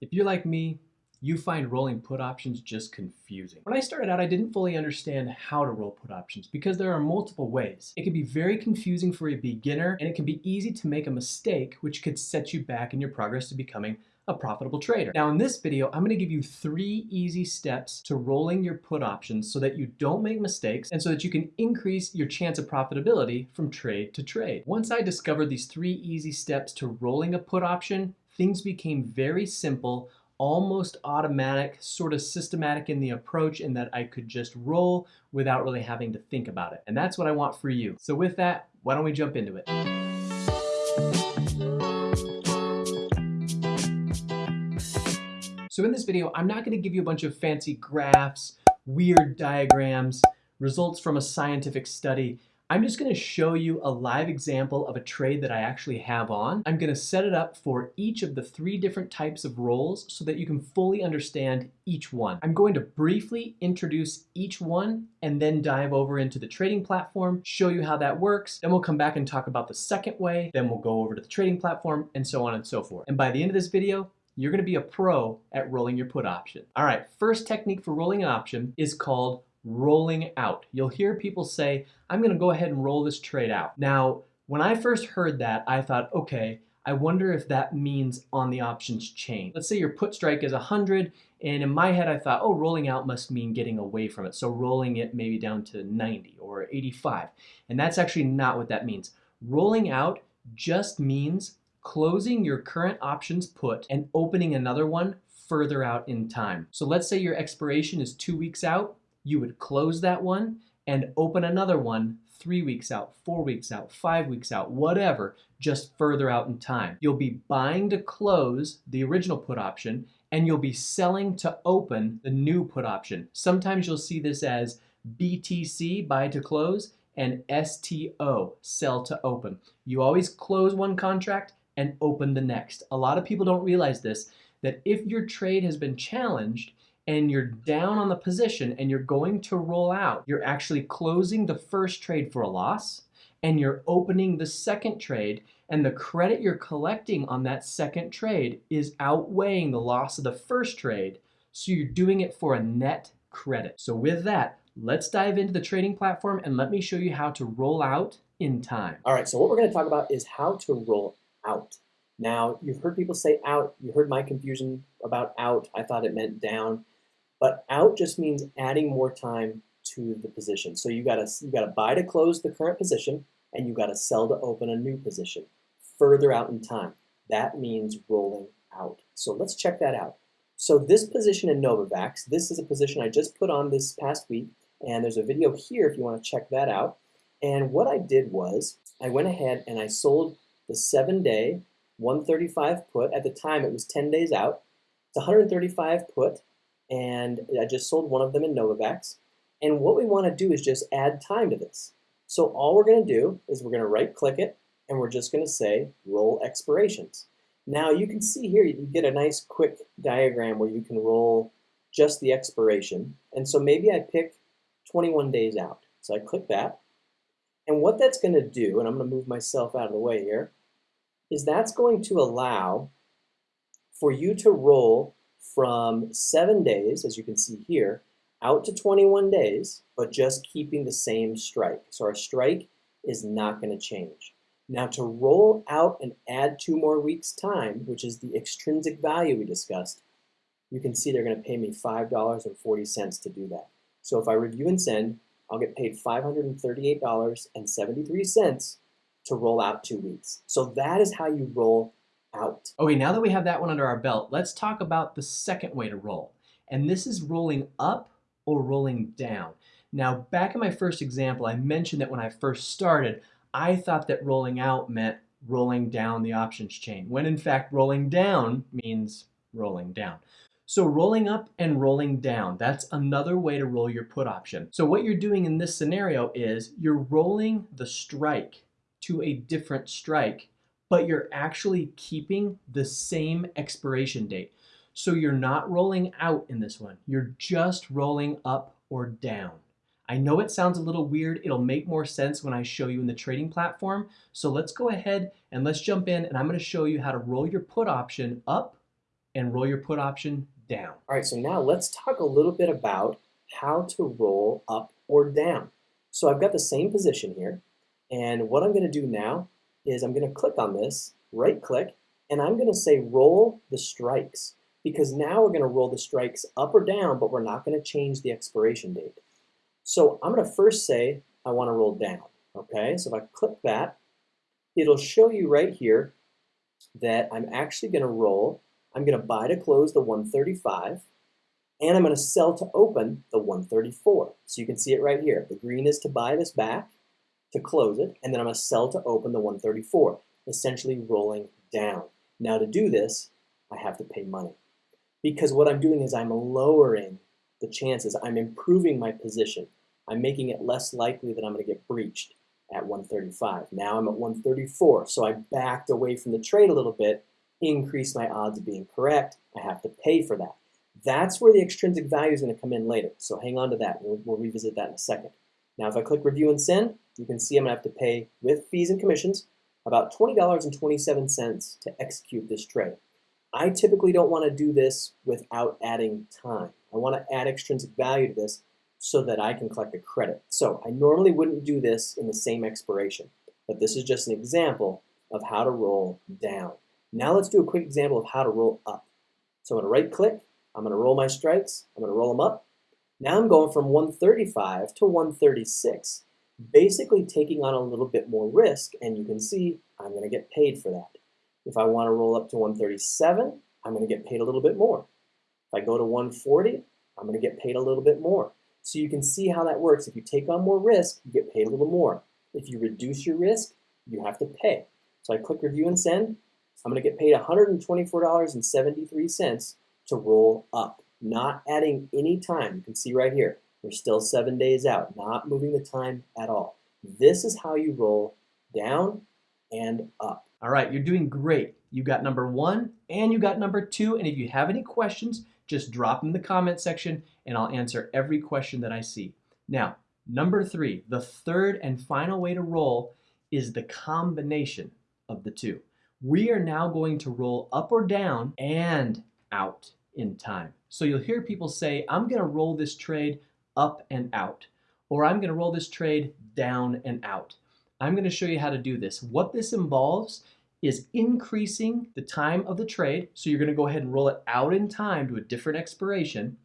If you're like me, you find rolling put options just confusing. When I started out, I didn't fully understand how to roll put options because there are multiple ways. It can be very confusing for a beginner and it can be easy to make a mistake which could set you back in your progress to becoming a profitable trader. Now in this video, I'm gonna give you three easy steps to rolling your put options so that you don't make mistakes and so that you can increase your chance of profitability from trade to trade. Once I discovered these three easy steps to rolling a put option, things became very simple almost automatic, sort of systematic in the approach in that I could just roll without really having to think about it. And that's what I want for you. So with that, why don't we jump into it? So in this video, I'm not gonna give you a bunch of fancy graphs, weird diagrams, results from a scientific study. I'm just gonna show you a live example of a trade that I actually have on. I'm gonna set it up for each of the three different types of rolls so that you can fully understand each one. I'm going to briefly introduce each one and then dive over into the trading platform, show you how that works. Then we'll come back and talk about the second way. Then we'll go over to the trading platform and so on and so forth. And by the end of this video, you're gonna be a pro at rolling your put option. All right, first technique for rolling an option is called rolling out. You'll hear people say, I'm going to go ahead and roll this trade out. Now, when I first heard that, I thought, okay, I wonder if that means on the options chain. Let's say your put strike is 100, and in my head I thought, oh, rolling out must mean getting away from it. So rolling it maybe down to 90 or 85. And that's actually not what that means. Rolling out just means closing your current options put and opening another one further out in time. So let's say your expiration is two weeks out you would close that one and open another one three weeks out, four weeks out, five weeks out, whatever, just further out in time. You'll be buying to close the original put option and you'll be selling to open the new put option. Sometimes you'll see this as BTC, buy to close, and STO, sell to open. You always close one contract and open the next. A lot of people don't realize this, that if your trade has been challenged, and you're down on the position and you're going to roll out, you're actually closing the first trade for a loss and you're opening the second trade and the credit you're collecting on that second trade is outweighing the loss of the first trade. So you're doing it for a net credit. So with that, let's dive into the trading platform and let me show you how to roll out in time. All right, so what we're gonna talk about is how to roll out. Now, you've heard people say out, you heard my confusion about out. I thought it meant down. But out just means adding more time to the position. So you gotta you gotta buy to close the current position, and you gotta sell to open a new position further out in time. That means rolling out. So let's check that out. So this position in Novavax, this is a position I just put on this past week, and there's a video here if you want to check that out. And what I did was I went ahead and I sold the seven day 135 put. At the time it was 10 days out. It's 135 put and I just sold one of them in Novavax. And what we want to do is just add time to this. So all we're going to do is we're going to right click it and we're just going to say roll expirations. Now you can see here you get a nice quick diagram where you can roll just the expiration. And so maybe I pick 21 days out. So I click that. And what that's going to do, and I'm going to move myself out of the way here, is that's going to allow for you to roll from seven days, as you can see here, out to 21 days, but just keeping the same strike. So our strike is not going to change. Now to roll out and add two more weeks time, which is the extrinsic value we discussed, you can see they're going to pay me $5.40 to do that. So if I review and send, I'll get paid $538.73 to roll out two weeks. So that is how you roll out. Okay, now that we have that one under our belt, let's talk about the second way to roll. And this is rolling up or rolling down. Now, back in my first example, I mentioned that when I first started, I thought that rolling out meant rolling down the options chain, when in fact rolling down means rolling down. So rolling up and rolling down, that's another way to roll your put option. So what you're doing in this scenario is you're rolling the strike to a different strike but you're actually keeping the same expiration date. So you're not rolling out in this one. You're just rolling up or down. I know it sounds a little weird. It'll make more sense when I show you in the trading platform. So let's go ahead and let's jump in and I'm gonna show you how to roll your put option up and roll your put option down. All right, so now let's talk a little bit about how to roll up or down. So I've got the same position here, and what I'm gonna do now is I'm gonna click on this, right click, and I'm gonna say roll the strikes because now we're gonna roll the strikes up or down, but we're not gonna change the expiration date. So I'm gonna first say I wanna roll down, okay? So if I click that, it'll show you right here that I'm actually gonna roll, I'm gonna buy to close the 135, and I'm gonna sell to open the 134. So you can see it right here. The green is to buy this back, to close it, and then I'm gonna sell to open the 134, essentially rolling down. Now to do this, I have to pay money. Because what I'm doing is I'm lowering the chances, I'm improving my position. I'm making it less likely that I'm gonna get breached at 135. Now I'm at 134, so I backed away from the trade a little bit, increased my odds of being correct. I have to pay for that. That's where the extrinsic value is going to come in later. So hang on to that. We'll, we'll, revisit that in a second. Now, if I click review and send, you can see I'm to have to pay with fees and commissions about $20.27 to execute this trade. I typically don't want to do this without adding time. I want to add extrinsic value to this so that I can collect a credit. So I normally wouldn't do this in the same expiration, but this is just an example of how to roll down. Now let's do a quick example of how to roll up. So I'm to right click, I'm going to roll my strikes, I'm to roll them up. Now I'm going from 135 to 136, basically taking on a little bit more risk, and you can see I'm going to get paid for that. If I want to roll up to 137, I'm going to get paid a little bit more. If I go to 140, I'm going to get paid a little bit more. So you can see how that works. If you take on more risk, you get paid a little more. If you reduce your risk, you have to pay. So I click review and send. I'm going to get paid $124.73 to roll up, not adding any time. You can see right here, we're still seven days out, not moving the time at all. This is how you roll down and up. All right, you're doing great. You got number one and you got number two. And if you have any questions, just drop them in the comment section and I'll answer every question that I see. Now, number three, the third and final way to roll is the combination of the two. We are now going to roll up or down and out in time. So you'll hear people say, I'm going to roll this trade up and out, or I'm going to roll this trade down and out. I'm going to show you how to do this. What this involves is increasing the time of the trade. So you're going to go ahead and roll it out in time to a different expiration.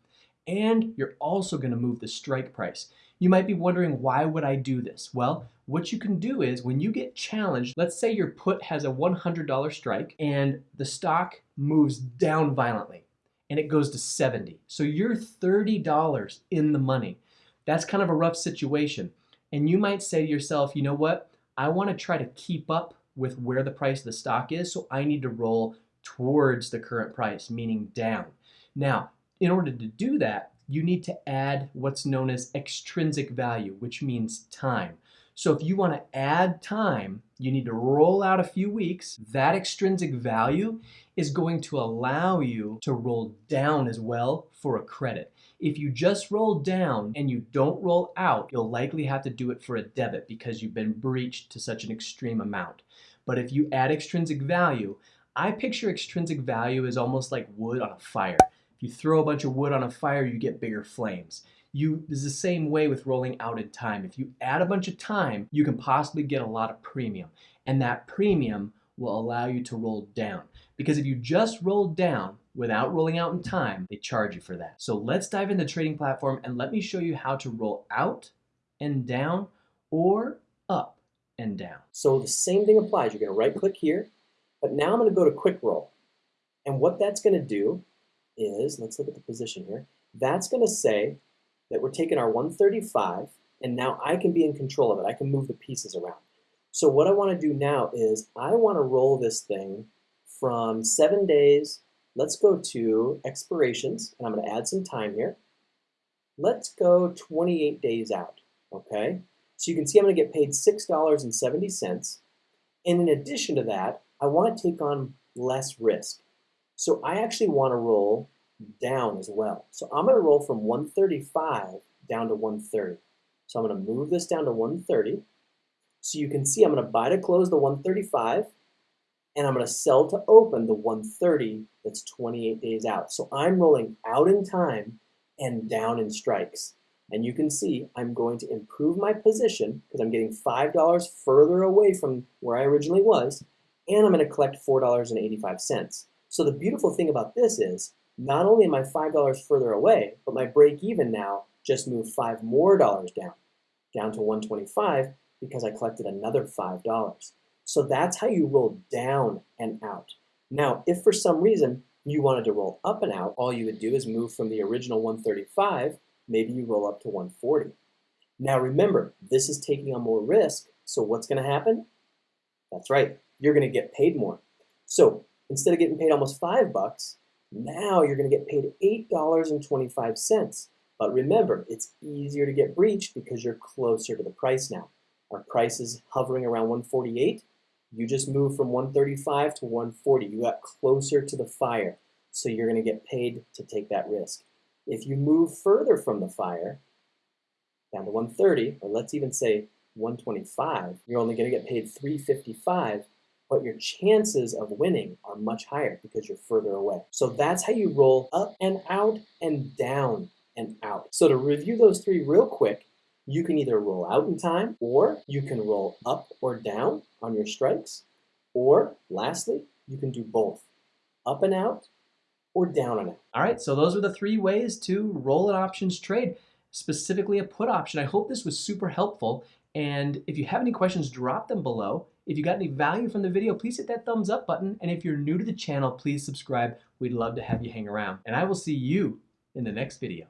And you're also going to move the strike price. You might be wondering, why would I do this? Well, what you can do is when you get challenged, let's say your put has a $100 strike and the stock moves down violently and it goes to 70. So you're $30 in the money. That's kind of a rough situation. And you might say to yourself, you know what? I want to try to keep up with where the price of the stock is, so I need to roll towards the current price, meaning down. Now, in order to do that, you need to add what's known as extrinsic value, which means time. So if you want to add time, you need to roll out a few weeks. That extrinsic value is going to allow you to roll down as well for a credit. If you just roll down and you don't roll out, you'll likely have to do it for a debit because you've been breached to such an extreme amount. But if you add extrinsic value, I picture extrinsic value as almost like wood on a fire. If you throw a bunch of wood on a fire, you get bigger flames you is the same way with rolling out in time. If you add a bunch of time, you can possibly get a lot of premium. And that premium will allow you to roll down. Because if you just roll down without rolling out in time, they charge you for that. So let's dive into trading platform and let me show you how to roll out and down or up and down. So the same thing applies. You're to right click here, but now I'm to go to quick roll. And what that's to do is, let's look at the position here. That's to say that we're taking our 135 and now I can be in control of it. I can move the pieces around. So what I want to do now is I want to roll this thing from seven days. Let's go to expirations, and I'm going to add some time here. Let's go 28 days out, okay? So you can see I'm going to get paid $6.70. And in addition to that, I want to take on less risk. So I actually want to roll down as well. So I'm going to roll from 135 down to 130. So I'm going to move this down to 130. So you can see I'm going to buy to close the 135. and I'm going to sell to open the 130 that's 28 days out. So I'm rolling out in time and down in strikes. And you can see I'm going to improve my position because I'm getting $5 further away from where I originally was, and I'm going to collect $4.85. So the beautiful thing about this is not only am I $5 further away, but my break even now just moved 5 more dollars down, down to 125 because I collected another $5. So that's how you roll down and out. Now, if for some reason you wanted to roll up and out, all you would do is move from the original 135, maybe you roll up to 140. Now remember, this is taking on more risk, so what's gonna happen? That's right, you're gonna get paid more. So instead of getting paid almost five bucks, now you're gonna get paid $8.25. But remember, it's easier to get breached because you're closer to the price now. Our price is hovering around 148. You just moved from 135 to 140. You got closer to the fire, so you're going to get paid to take that risk. If you move further from the fire, down to 130, or let's even say 125, you're only going to get paid 355, but your chances of winning are much higher because you're further away. So that's how you roll up and out and down and out. So to review those three real quick, you can either roll out in time or you can roll up or down on your strikes. Or lastly, you can do both up and out or down and out. All right, so those are the three ways to roll an options trade, specifically a put option. I hope this was super helpful. And if you have any questions, drop them below. If you got any value from the video, please hit that thumbs up button. And if you're new to the channel, please subscribe. We'd love to have you hang around. And I will see you in the next video.